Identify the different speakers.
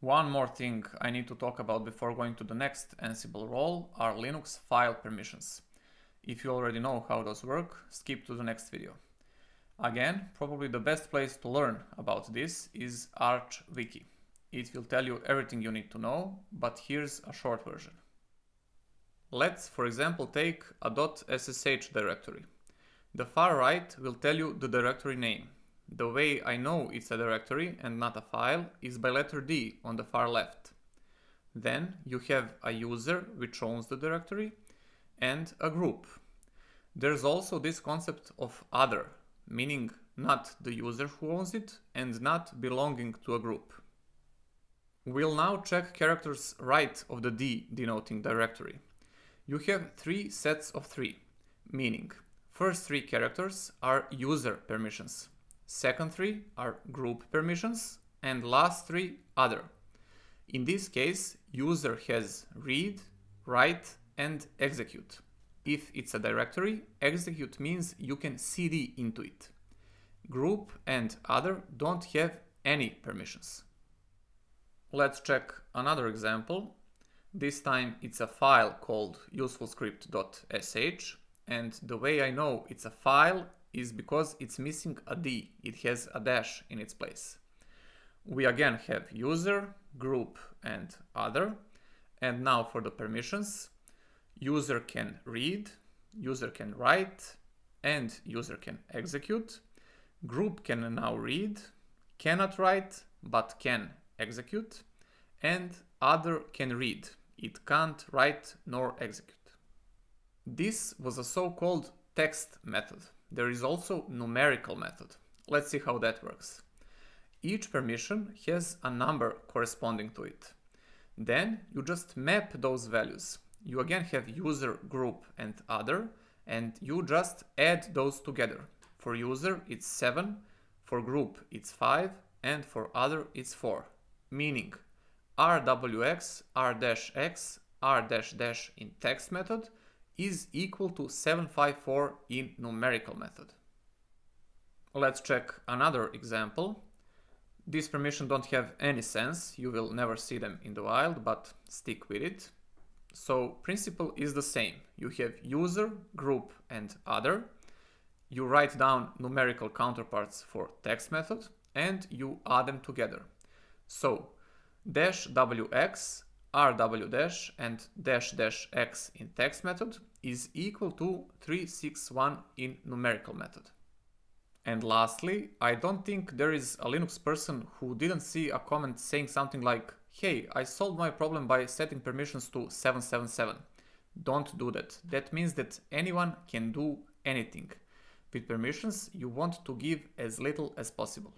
Speaker 1: One more thing I need to talk about before going to the next Ansible role are Linux file permissions. If you already know how those work, skip to the next video. Again, probably the best place to learn about this is Arch Wiki. It will tell you everything you need to know, but here's a short version. Let's, for example, take a .ssh directory. The far right will tell you the directory name, the way I know it's a directory and not a file is by letter D on the far left. Then you have a user which owns the directory and a group. There's also this concept of other, meaning not the user who owns it and not belonging to a group. We'll now check characters right of the D denoting directory. You have three sets of three, meaning first three characters are user permissions, Second three are group permissions and last three other. In this case, user has read, write and execute. If it's a directory, execute means you can cd into it. Group and other don't have any permissions. Let's check another example. This time it's a file called usefulscript.sh and the way I know it's a file is because it's missing a D. It has a dash in its place. We again have user, group and other. And now for the permissions, user can read, user can write, and user can execute. Group can now read, cannot write, but can execute. And other can read. It can't write nor execute. This was a so-called text method. There is also numerical method. Let's see how that works. Each permission has a number corresponding to it. Then you just map those values. You again have user, group and other, and you just add those together. For user, it's 7, for group, it's 5, and for other, it's 4. Meaning, rwx, r-x, r-dash in text method is equal to 754 in numerical method. Let's check another example. These permissions don't have any sense, you will never see them in the wild, but stick with it. So principle is the same. You have user, group and other. You write down numerical counterparts for text method and you add them together. So dash wx rw dash and dash dash x in text method is equal to 361 in numerical method. And lastly, I don't think there is a Linux person who didn't see a comment saying something like, hey, I solved my problem by setting permissions to 777. Don't do that. That means that anyone can do anything. With permissions, you want to give as little as possible.